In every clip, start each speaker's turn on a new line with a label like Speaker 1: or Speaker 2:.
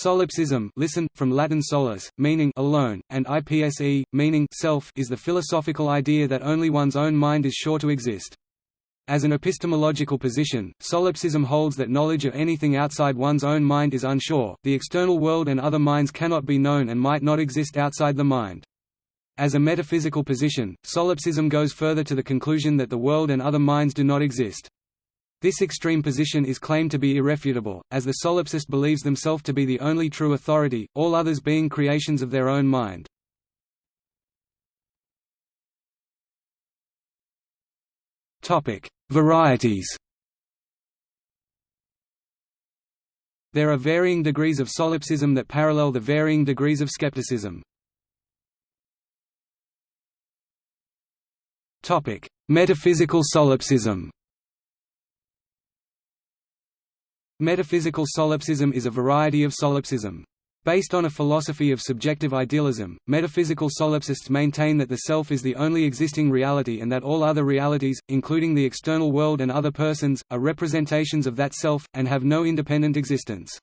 Speaker 1: Solipsism listen, from Latin solus, meaning alone, and ipse, meaning self is the philosophical idea that only one's own mind is sure to exist. As an epistemological position, solipsism holds that knowledge of anything outside one's own mind is unsure, the external world and other minds cannot be known and might not exist outside the mind. As a metaphysical position, solipsism goes further to the conclusion that the world and other minds do not exist. This extreme position is claimed to be irrefutable, as the solipsist believes themselves to be the only true authority, all others being creations of their own mind. Varieties There are varying degrees of solipsism that parallel the varying degrees of skepticism. Metaphysical solipsism Metaphysical solipsism is a variety of solipsism. Based on a philosophy of subjective idealism, metaphysical solipsists maintain that the self is the only existing reality and that all other realities, including the external world and other persons, are representations of that self, and have no independent existence.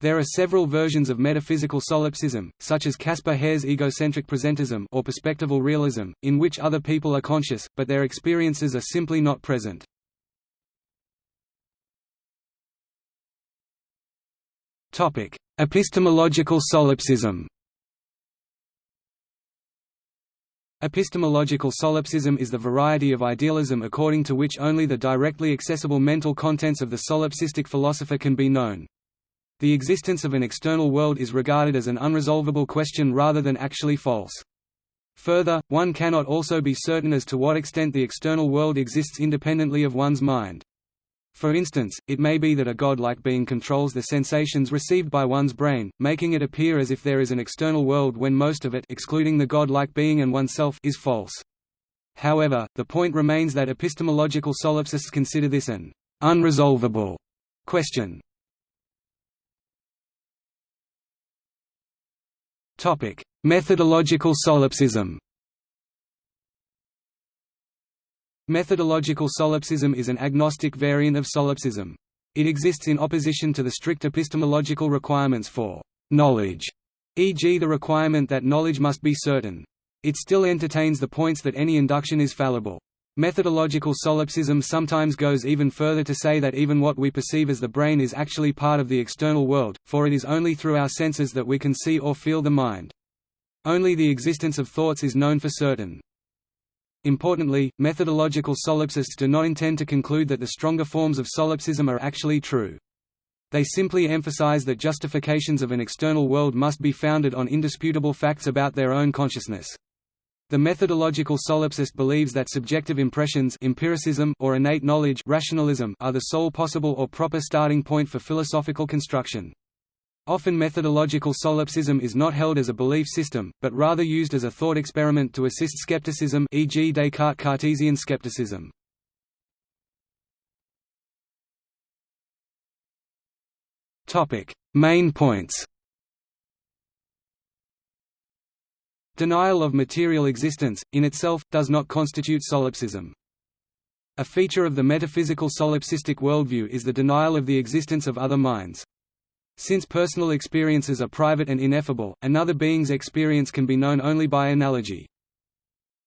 Speaker 1: There are several versions of metaphysical solipsism, such as Caspar Hare's egocentric presentism or perspectival realism, in which other people are conscious, but their experiences are simply not present. Epistemological solipsism Epistemological solipsism is the variety of idealism according to which only the directly accessible mental contents of the solipsistic philosopher can be known. The existence of an external world is regarded as an unresolvable question rather than actually false. Further, one cannot also be certain as to what extent the external world exists independently of one's mind. For instance, it may be that a god-like being controls the sensations received by one's brain, making it appear as if there is an external world when most of it excluding the god-like being and oneself is false. However, the point remains that epistemological solipsists consider this an unresolvable question. Methodological solipsism Methodological solipsism is an agnostic variant of solipsism. It exists in opposition to the strict epistemological requirements for knowledge, e.g. the requirement that knowledge must be certain. It still entertains the points that any induction is fallible. Methodological solipsism sometimes goes even further to say that even what we perceive as the brain is actually part of the external world, for it is only through our senses that we can see or feel the mind. Only the existence of thoughts is known for certain. Importantly, methodological solipsists do not intend to conclude that the stronger forms of solipsism are actually true. They simply emphasize that justifications of an external world must be founded on indisputable facts about their own consciousness. The methodological solipsist believes that subjective impressions empiricism or innate knowledge rationalism are the sole possible or proper starting point for philosophical construction. Often methodological solipsism is not held as a belief system, but rather used as a thought experiment to assist skepticism e.g. Descartes Cartesian skepticism. Main points Denial of material existence, in itself, does not constitute solipsism. A feature of the metaphysical solipsistic worldview is the denial of the existence of other minds. Since personal experiences are private and ineffable, another being's experience can be known only by analogy.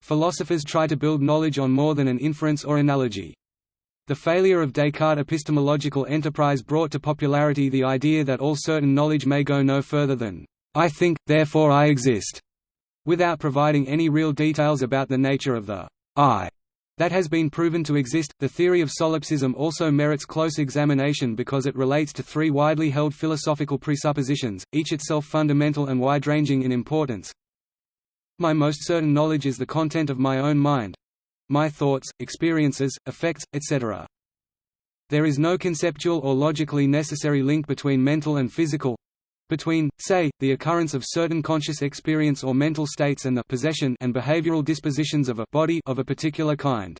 Speaker 1: Philosophers try to build knowledge on more than an inference or analogy. The failure of Descartes' epistemological enterprise brought to popularity the idea that all certain knowledge may go no further than, "'I think, therefore I exist'", without providing any real details about the nature of the "'I' that has been proven to exist. The theory of solipsism also merits close examination because it relates to three widely held philosophical presuppositions, each itself fundamental and wide-ranging in importance. My most certain knowledge is the content of my own mind my thoughts, experiences, effects, etc. There is no conceptual or logically necessary link between mental and physical between, say, the occurrence of certain conscious experience or mental states and the possession and behavioral dispositions of a body of a particular kind.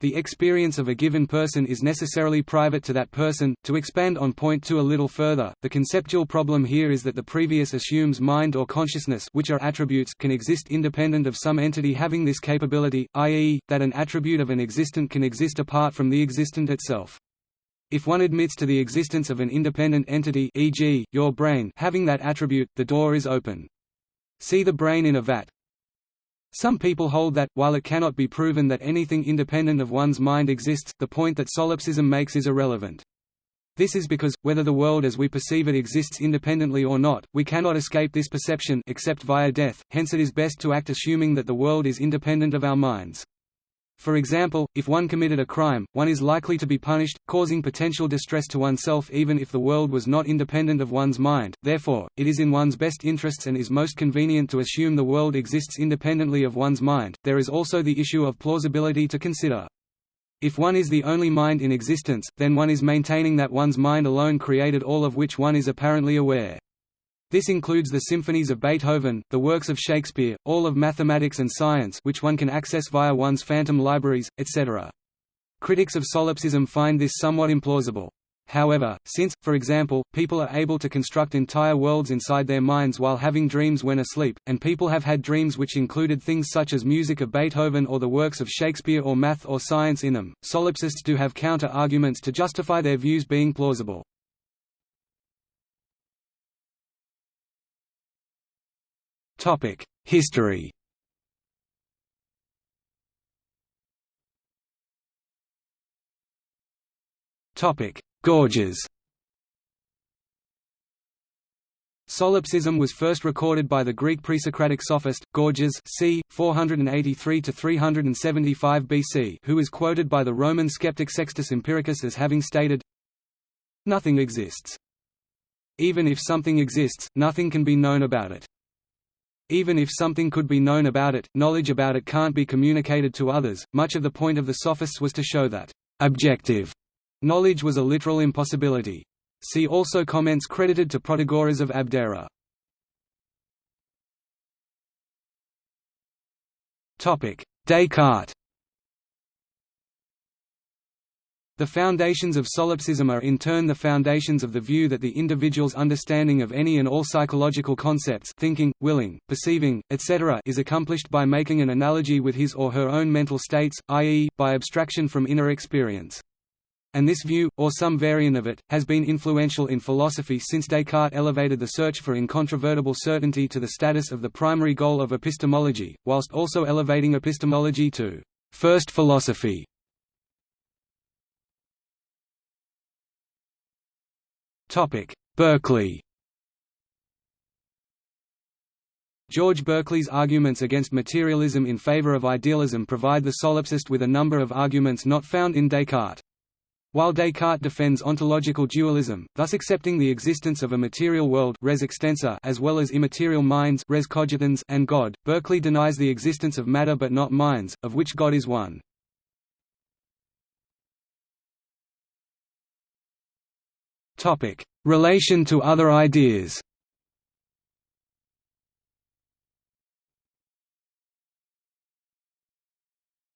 Speaker 1: The experience of a given person is necessarily private to that person. To expand on point 2 a little further, the conceptual problem here is that the previous assumes mind or consciousness which are attributes can exist independent of some entity having this capability, i.e., that an attribute of an existent can exist apart from the existent itself. If one admits to the existence of an independent entity e.g., your brain having that attribute, the door is open. See the brain in a vat. Some people hold that, while it cannot be proven that anything independent of one's mind exists, the point that solipsism makes is irrelevant. This is because, whether the world as we perceive it exists independently or not, we cannot escape this perception except via death, hence it is best to act assuming that the world is independent of our minds. For example, if one committed a crime, one is likely to be punished, causing potential distress to oneself even if the world was not independent of one's mind, therefore, it is in one's best interests and is most convenient to assume the world exists independently of one's mind. There is also the issue of plausibility to consider. If one is the only mind in existence, then one is maintaining that one's mind alone created all of which one is apparently aware. This includes the symphonies of Beethoven, the works of Shakespeare, all of mathematics and science which one can access via one's phantom libraries, etc. Critics of solipsism find this somewhat implausible. However, since, for example, people are able to construct entire worlds inside their minds while having dreams when asleep, and people have had dreams which included things such as music of Beethoven or the works of Shakespeare or math or science in them, solipsists do have counter-arguments to justify their views being plausible. History Topic: Gorgias Solipsism was first recorded by the Greek pre-Socratic sophist, Gorgias c. 483–375 BC who is quoted by the Roman skeptic Sextus Empiricus as having stated, Nothing exists. Even if something exists, nothing can be known about it. Even if something could be known about it, knowledge about it can't be communicated to others. Much of the point of the sophists was to show that objective Knowledge was a literal impossibility. See also comments credited to Protagoras of Abdera. Topic: Descartes The foundations of solipsism are in turn the foundations of the view that the individual's understanding of any and all psychological concepts thinking, willing, perceiving, etc. is accomplished by making an analogy with his or her own mental states, i.e., by abstraction from inner experience and this view, or some variant of it, has been influential in philosophy since Descartes elevated the search for incontrovertible certainty to the status of the primary goal of epistemology, whilst also elevating epistemology to first philosophy. Berkeley George Berkeley's arguments against materialism in favor of idealism provide the solipsist with a number of arguments not found in Descartes. While Descartes defends ontological dualism, thus accepting the existence of a material world res extensa as well as immaterial minds res cogitans and God, Berkeley denies the existence of matter but not minds, of which God is one. Relation to other ideas.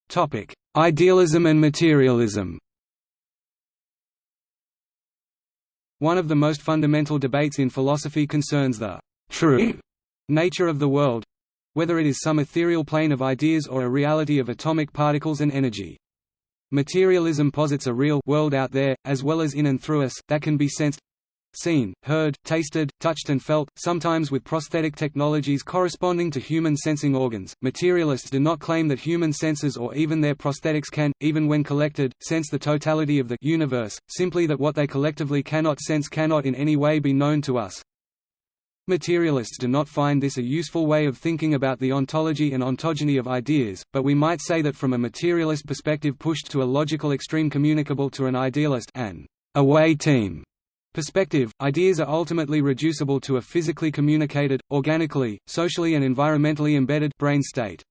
Speaker 1: Topic: Idealism and materialism. One of the most fundamental debates in philosophy concerns the true nature of the world—whether it is some ethereal plane of ideas or a reality of atomic particles and energy. Materialism posits a real world out there, as well as in and through us, that can be sensed, seen, heard, tasted, touched and felt, sometimes with prosthetic technologies corresponding to human sensing organs. Materialists do not claim that human senses or even their prosthetics can, even when collected, sense the totality of the universe, simply that what they collectively cannot sense cannot in any way be known to us. Materialists do not find this a useful way of thinking about the ontology and ontogeny of ideas, but we might say that from a materialist perspective pushed to a logical extreme communicable to an idealist an away team perspective, ideas are ultimately reducible to a physically communicated, organically, socially and environmentally embedded brain state.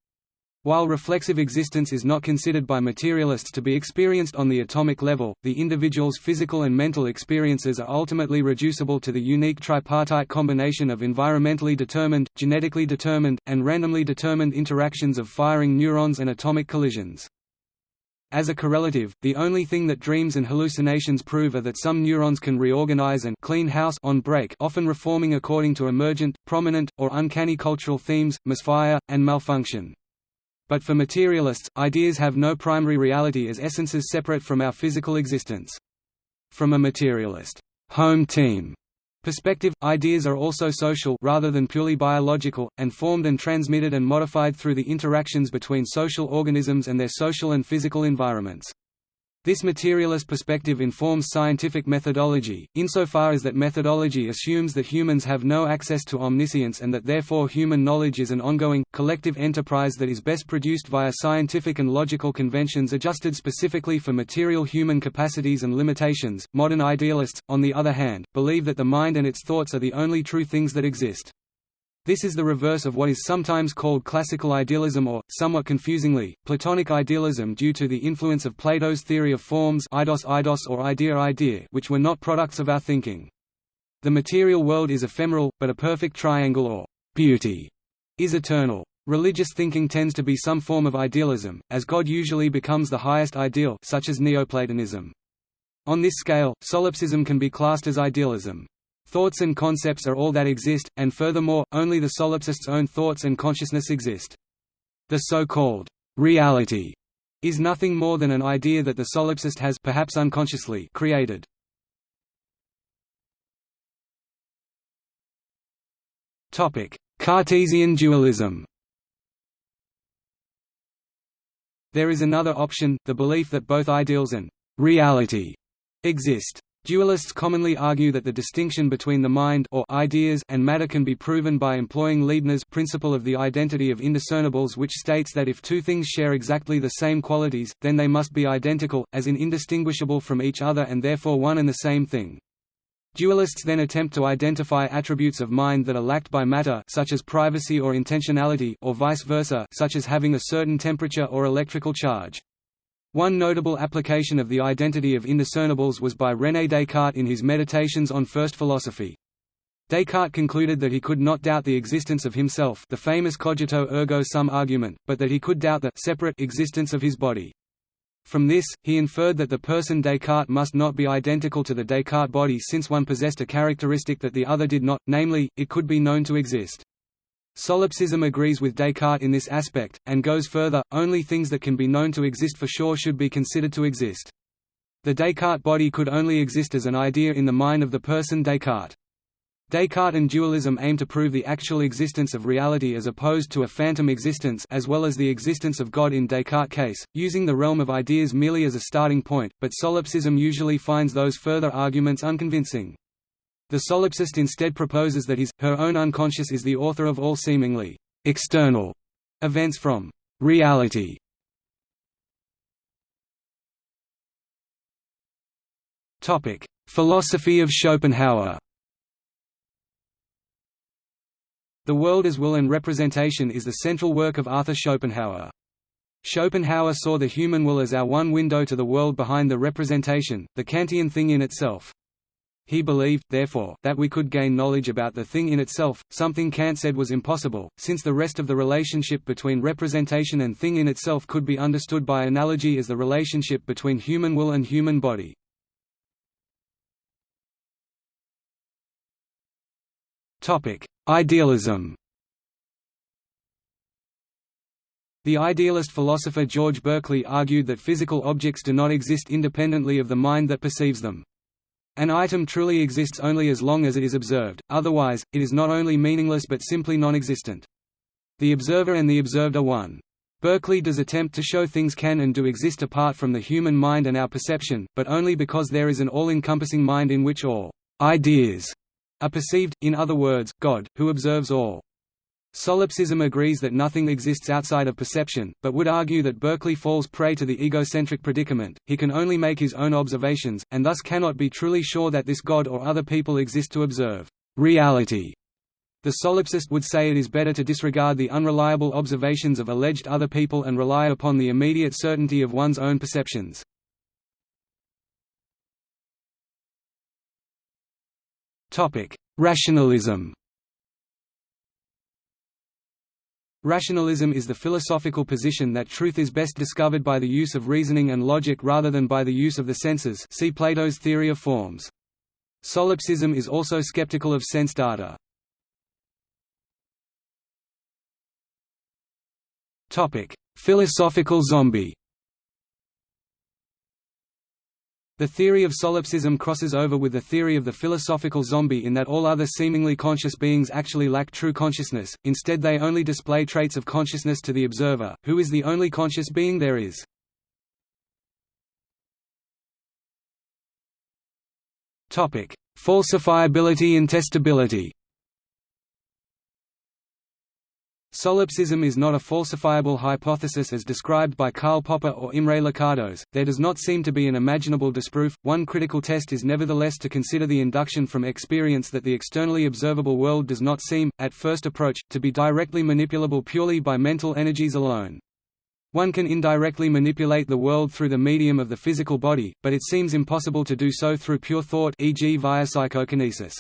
Speaker 1: While reflexive existence is not considered by materialists to be experienced on the atomic level, the individual's physical and mental experiences are ultimately reducible to the unique tripartite combination of environmentally determined, genetically determined, and randomly determined interactions of firing neurons and atomic collisions. As a correlative, the only thing that dreams and hallucinations prove are that some neurons can reorganize and clean house on break often reforming according to emergent, prominent, or uncanny cultural themes, misfire, and malfunction. But for materialists, ideas have no primary reality as essences separate from our physical existence. From a materialist home team perspective, ideas are also social rather than purely biological, and formed and transmitted and modified through the interactions between social organisms and their social and physical environments. This materialist perspective informs scientific methodology, insofar as that methodology assumes that humans have no access to omniscience and that therefore human knowledge is an ongoing, collective enterprise that is best produced via scientific and logical conventions adjusted specifically for material human capacities and limitations. Modern idealists, on the other hand, believe that the mind and its thoughts are the only true things that exist. This is the reverse of what is sometimes called classical idealism or, somewhat confusingly, Platonic idealism due to the influence of Plato's theory of forms eidos eidos or idea idea which were not products of our thinking. The material world is ephemeral, but a perfect triangle or beauty is eternal. Religious thinking tends to be some form of idealism, as God usually becomes the highest ideal such as Neoplatonism. On this scale, solipsism can be classed as idealism. Thoughts and concepts are all that exist, and furthermore, only the solipsist's own thoughts and consciousness exist. The so-called reality is nothing more than an idea that the solipsist has perhaps unconsciously created. Topic: Cartesian dualism. There is another option, the belief that both ideals and reality exist. Dualists commonly argue that the distinction between the mind or ideas and matter can be proven by employing Leibniz's principle of the identity of indiscernibles which states that if two things share exactly the same qualities, then they must be identical, as in indistinguishable from each other and therefore one and the same thing. Dualists then attempt to identify attributes of mind that are lacked by matter such as privacy or intentionality or vice versa such as having a certain temperature or electrical charge. One notable application of the identity of indiscernibles was by René Descartes in his Meditations on First Philosophy. Descartes concluded that he could not doubt the existence of himself the famous cogito ergo sum argument, but that he could doubt the separate existence of his body. From this, he inferred that the person Descartes must not be identical to the Descartes body since one possessed a characteristic that the other did not, namely, it could be known to exist. Solipsism agrees with Descartes in this aspect, and goes further, only things that can be known to exist for sure should be considered to exist. The Descartes body could only exist as an idea in the mind of the person Descartes. Descartes and dualism aim to prove the actual existence of reality as opposed to a phantom existence as well as the existence of God in Descartes' case, using the realm of ideas merely as a starting point, but solipsism usually finds those further arguments unconvincing. The solipsist instead proposes that his, her own unconscious is the author of all seemingly external events from reality. Topic: Philosophy of Schopenhauer. The World as Will and Representation is the central work of Arthur Schopenhauer. Schopenhauer saw the human will as our one window to the world behind the representation, the Kantian thing in itself. He believed, therefore, that we could gain knowledge about the thing in itself, something Kant said was impossible, since the rest of the relationship between representation and thing in itself could be understood by analogy as the relationship between human will and human body. Idealism The idealist philosopher George Berkeley argued that physical objects do not exist independently of the mind that perceives them. An item truly exists only as long as it is observed, otherwise, it is not only meaningless but simply non-existent. The observer and the observed are one. Berkeley does attempt to show things can and do exist apart from the human mind and our perception, but only because there is an all-encompassing mind in which all ideas are perceived, in other words, God, who observes all. Solipsism agrees that nothing exists outside of perception, but would argue that Berkeley falls prey to the egocentric predicament, he can only make his own observations, and thus cannot be truly sure that this God or other people exist to observe reality. The solipsist would say it is better to disregard the unreliable observations of alleged other people and rely upon the immediate certainty of one's own perceptions. Rationalism Rationalism is the philosophical position that truth is best discovered by the use of reasoning and logic rather than by the use of the senses see Plato's theory of forms. Solipsism is also skeptical of sense data. Philosophical zombie The theory of solipsism crosses over with the theory of the philosophical zombie in that all other seemingly conscious beings actually lack true consciousness, instead they only display traits of consciousness to the observer, who is the only conscious being there is. Falsifiability and testability Solipsism is not a falsifiable hypothesis as described by Karl Popper or Imre Lakatos. There does not seem to be an imaginable disproof. One critical test is nevertheless to consider the induction from experience that the externally observable world does not seem, at first approach, to be directly manipulable purely by mental energies alone. One can indirectly manipulate the world through the medium of the physical body, but it seems impossible to do so through pure thought e.g. via psychokinesis.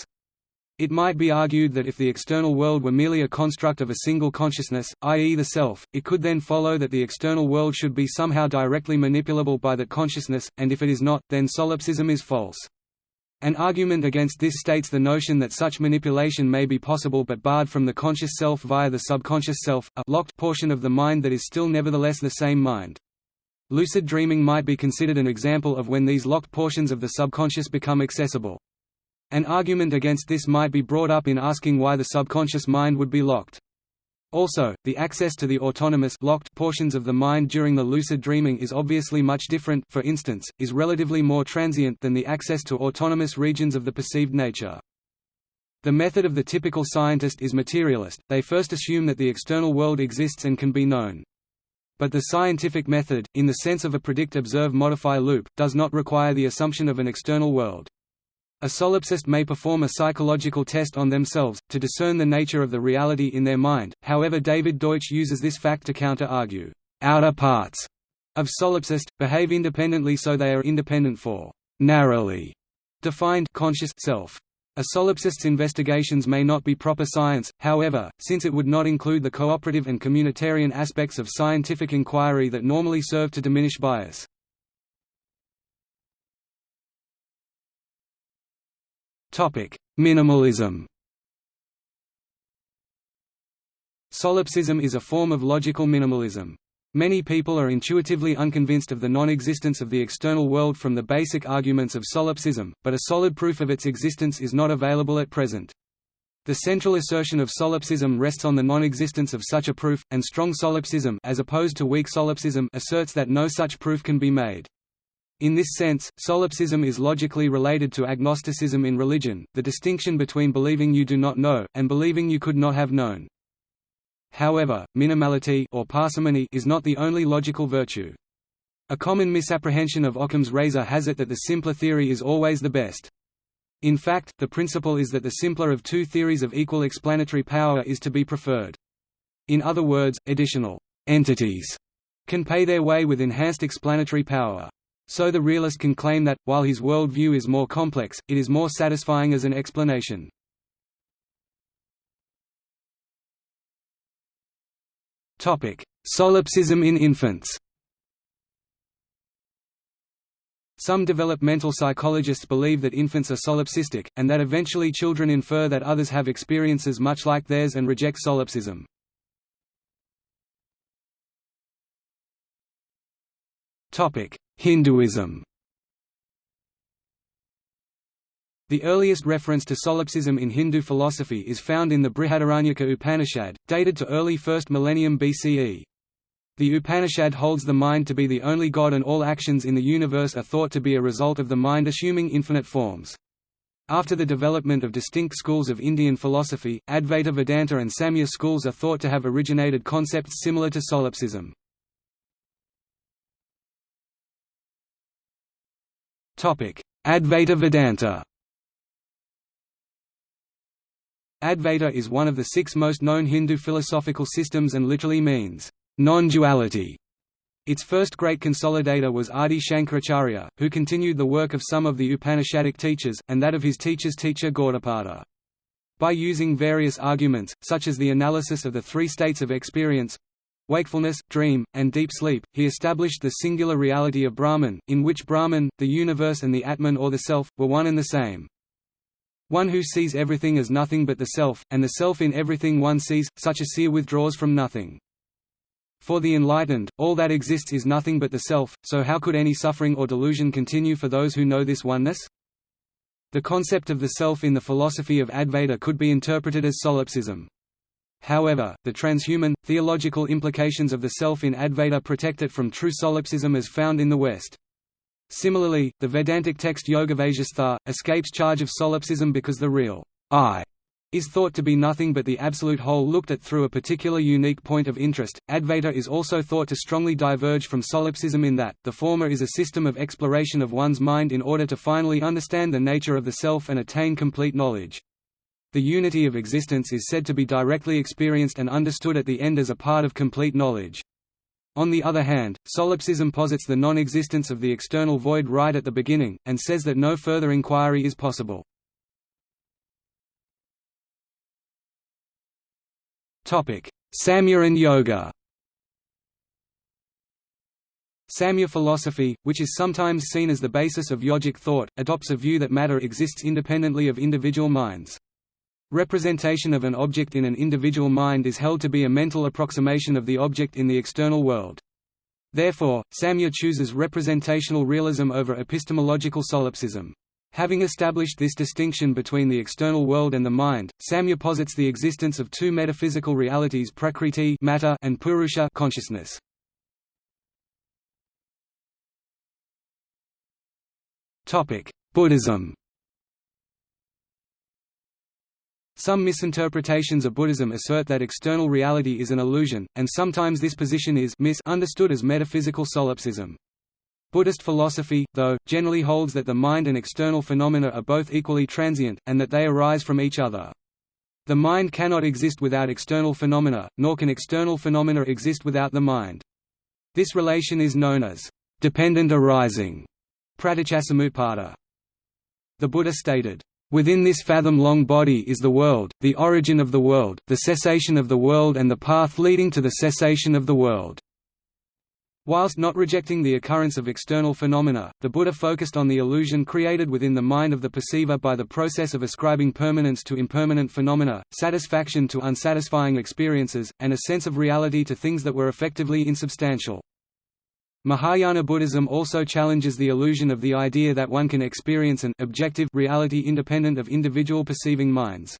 Speaker 1: It might be argued that if the external world were merely a construct of a single consciousness, i.e. the self, it could then follow that the external world should be somehow directly manipulable by that consciousness, and if it is not, then solipsism is false. An argument against this states the notion that such manipulation may be possible but barred from the conscious self via the subconscious self, a locked portion of the mind that is still nevertheless the same mind. Lucid dreaming might be considered an example of when these locked portions of the subconscious become accessible. An argument against this might be brought up in asking why the subconscious mind would be locked. Also, the access to the autonomous locked portions of the mind during the lucid dreaming is obviously much different for instance, is relatively more transient than the access to autonomous regions of the perceived nature. The method of the typical scientist is materialist, they first assume that the external world exists and can be known. But the scientific method, in the sense of a predict-observe-modify loop, does not require the assumption of an external world. A solipsist may perform a psychological test on themselves, to discern the nature of the reality in their mind, however David Deutsch uses this fact to counter-argue, "...outer parts," of solipsist, behave independently so they are independent for narrowly defined conscious self. A solipsist's investigations may not be proper science, however, since it would not include the cooperative and communitarian aspects of scientific inquiry that normally serve to diminish bias. Minimalism Solipsism is a form of logical minimalism. Many people are intuitively unconvinced of the non-existence of the external world from the basic arguments of solipsism, but a solid proof of its existence is not available at present. The central assertion of solipsism rests on the non-existence of such a proof, and strong solipsism as opposed to weak solipsism asserts that no such proof can be made. In this sense, solipsism is logically related to agnosticism in religion, the distinction between believing you do not know, and believing you could not have known. However, minimality or parsimony is not the only logical virtue. A common misapprehension of Occam's razor has it that the simpler theory is always the best. In fact, the principle is that the simpler of two theories of equal explanatory power is to be preferred. In other words, additional entities can pay their way with enhanced explanatory power. So the realist can claim that, while his world view is more complex, it is more satisfying as an explanation. Solipsism in infants Some developmental psychologists believe that infants are solipsistic, and that eventually children infer that others have experiences much like theirs and reject solipsism. Hinduism The earliest reference to solipsism in Hindu philosophy is found in the Brihadaranyaka Upanishad, dated to early 1st millennium BCE. The Upanishad holds the mind to be the only god and all actions in the universe are thought to be a result of the mind assuming infinite forms. After the development of distinct schools of Indian philosophy, Advaita Vedanta and Samkhya schools are thought to have originated concepts similar to solipsism. Advaita Vedanta Advaita is one of the six most known Hindu philosophical systems and literally means, non-duality. Its first great consolidator was Adi Shankaracharya, who continued the work of some of the Upanishadic teachers, and that of his teacher's teacher Gaudapada. By using various arguments, such as the analysis of the three states of experience, wakefulness, dream, and deep sleep, he established the singular reality of Brahman, in which Brahman, the universe and the Atman or the Self, were one and the same. One who sees everything as nothing but the Self, and the Self in everything one sees, such a seer withdraws from nothing. For the enlightened, all that exists is nothing but the self, so how could any suffering or delusion continue for those who know this oneness? The concept of the self in the philosophy of Advaita could be interpreted as solipsism. However, the transhuman, theological implications of the self in Advaita protect it from true solipsism as found in the West. Similarly, the Vedantic text Yogavasistha, escapes charge of solipsism because the real I is thought to be nothing but the absolute whole looked at through a particular unique point of interest. Advaita is also thought to strongly diverge from solipsism in that, the former is a system of exploration of one's mind in order to finally understand the nature of the self and attain complete knowledge. The unity of existence is said to be directly experienced and understood at the end as a part of complete knowledge. On the other hand, solipsism posits the non-existence of the external void right at the beginning, and says that no further inquiry is possible. Samkhya and Yoga Samkhya philosophy, which is sometimes seen as the basis of yogic thought, adopts a view that matter exists independently of individual minds. Representation of an object in an individual mind is held to be a mental approximation of the object in the external world. Therefore, Samkhya chooses representational realism over epistemological solipsism. Having established this distinction between the external world and the mind, Samkhya posits the existence of two metaphysical realities prakriti matter and purusha consciousness. Buddhism Some misinterpretations of Buddhism assert that external reality is an illusion, and sometimes this position is misunderstood as metaphysical solipsism. Buddhist philosophy, though, generally holds that the mind and external phenomena are both equally transient, and that they arise from each other. The mind cannot exist without external phenomena, nor can external phenomena exist without the mind. This relation is known as dependent arising. Pratityasamutpada. The Buddha stated, Within this fathom-long body is the world, the origin of the world, the cessation of the world and the path leading to the cessation of the world. Whilst not rejecting the occurrence of external phenomena, the Buddha focused on the illusion created within the mind of the perceiver by the process of ascribing permanence to impermanent phenomena, satisfaction to unsatisfying experiences, and a sense of reality to things that were effectively insubstantial. Mahayana Buddhism also challenges the illusion of the idea that one can experience an objective reality independent of individual perceiving minds.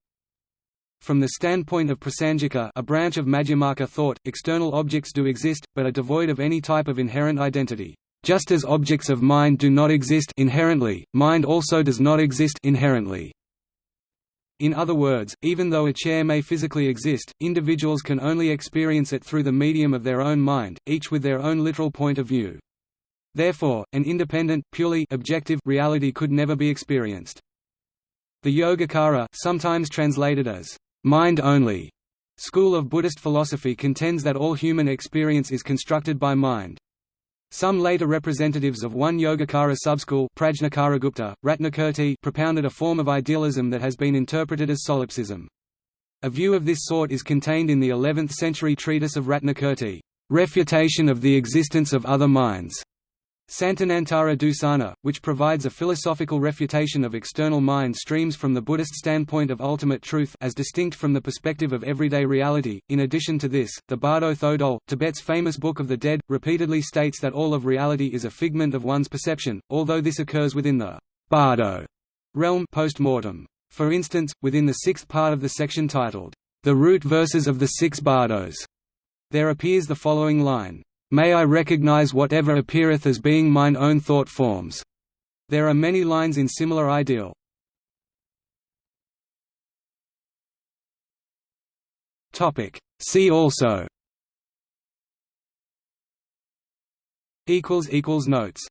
Speaker 1: From the standpoint of Prasangika a branch of Madhyamaka thought, external objects do exist, but are devoid of any type of inherent identity. Just as objects of mind do not exist inherently, mind also does not exist inherently. In other words, even though a chair may physically exist, individuals can only experience it through the medium of their own mind, each with their own literal point of view. Therefore, an independent, purely objective reality could never be experienced. The Yogacara sometimes translated as mind-only school of Buddhist philosophy contends that all human experience is constructed by mind. Some later representatives of one Yogacara subschool Prajnakaragupta, Ratnakirti propounded a form of idealism that has been interpreted as solipsism. A view of this sort is contained in the 11th-century treatise of Ratnakirti, Refutation of the Existence of Other Minds, Santanantara Dusana, which provides a philosophical refutation of external mind streams from the Buddhist standpoint of ultimate truth as distinct from the perspective of everyday reality. In addition to this, the Bardo Thodol, Tibet's famous Book of the Dead, repeatedly states that all of reality is a figment of one's perception, although this occurs within the Bardo realm post-mortem. For instance, within the sixth part of the section titled, The Root Verses of the Six Bardos, there appears the following line May I recognize whatever appeareth as being mine own thought forms. There are many lines in similar ideal. Topic See also Equals equals notes